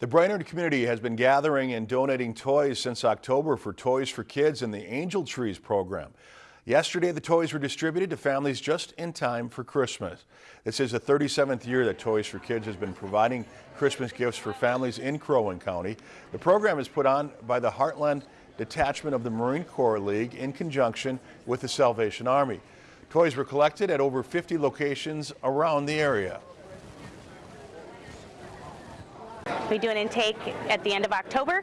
The Brainerd community has been gathering and donating toys since October for Toys for Kids and the Angel Trees program. Yesterday, the toys were distributed to families just in time for Christmas. This is the 37th year that Toys for Kids has been providing Christmas gifts for families in Crow Wing County. The program is put on by the Heartland Detachment of the Marine Corps League in conjunction with the Salvation Army. Toys were collected at over 50 locations around the area. We do an intake at the end of October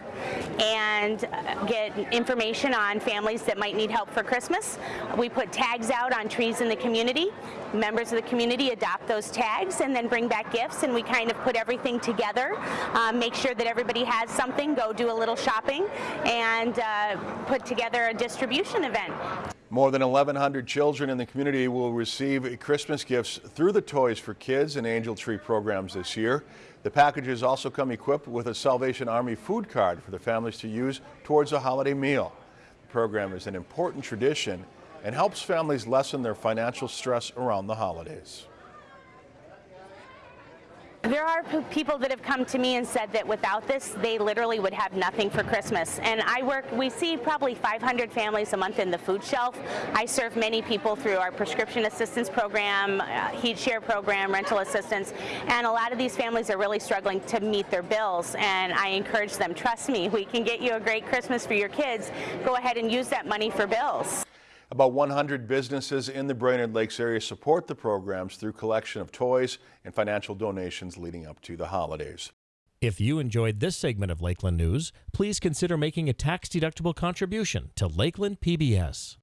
and get information on families that might need help for Christmas. We put tags out on trees in the community. Members of the community adopt those tags and then bring back gifts and we kind of put everything together, um, make sure that everybody has something, go do a little shopping and uh, put together a distribution event. More than 1,100 children in the community will receive Christmas gifts through the Toys for Kids and Angel Tree programs this year. The packages also come equipped with a Salvation Army food card for the families to use towards a holiday meal. The program is an important tradition and helps families lessen their financial stress around the holidays. There are people that have come to me and said that without this, they literally would have nothing for Christmas. And I work, we see probably 500 families a month in the food shelf. I serve many people through our prescription assistance program, uh, heat share program, rental assistance, and a lot of these families are really struggling to meet their bills. And I encourage them, trust me, we can get you a great Christmas for your kids. Go ahead and use that money for bills. About 100 businesses in the Brainerd Lakes area support the programs through collection of toys and financial donations leading up to the holidays. If you enjoyed this segment of Lakeland News, please consider making a tax-deductible contribution to Lakeland PBS.